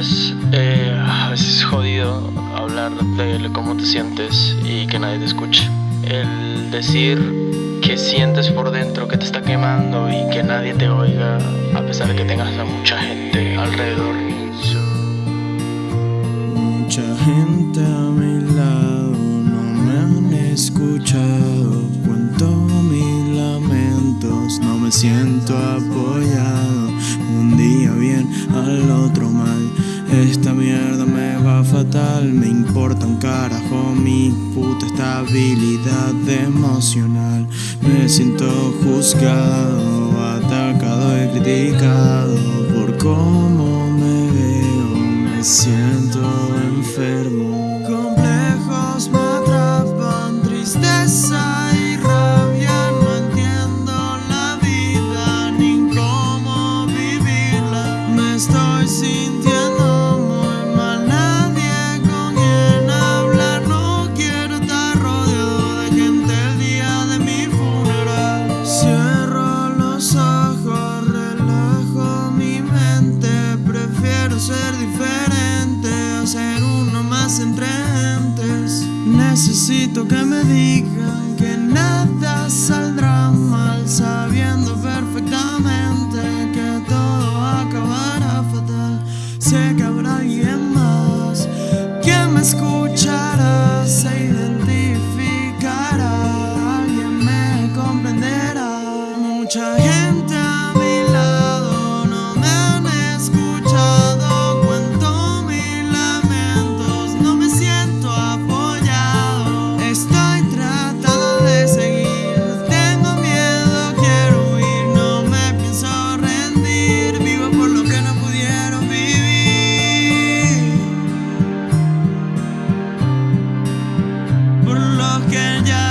Sabes, eh, a veces es jodido hablar de cómo te sientes y que nadie te escuche. El decir que sientes por dentro que te está quemando y que nadie te oiga, a pesar de que tengas a mucha gente alrededor. Mucha gente a mi lado no me han escuchado. Cuento mis lamentos, no me siento apoyado. Un día bien, al otro mal. Esta mierda me va fatal, me importa un carajo mi puta estabilidad emocional. Me siento juzgado, atacado y criticado por cómo me veo, me siento hacen frentes. Necesito que me digan que nada saldrá mal sabiendo perfectamente que todo acabará fatal. Sé que habrá alguien más que me escuchará, se identificará, alguien me comprenderá. Mucha gente que ya